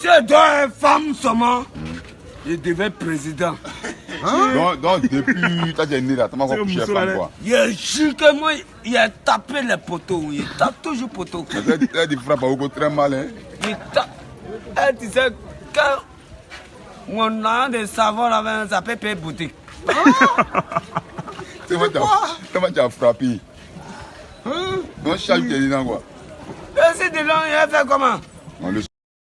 C'est deux femmes seulement. Je devais président. Donc, donc depuis ta né là, tu m'as encore couché femme quoi. Je jure que moi, il a tapé les poteaux. Il tape toujours poteau. Elle elle te frappe beaucoup très mal hein. Il tape. Elle disait que mon an de savon là, ça peut payer boutique. C'est moi qui as- frappé. Hein? Donc chaque qui est dedans quoi? Et si dedans, il a fait comment?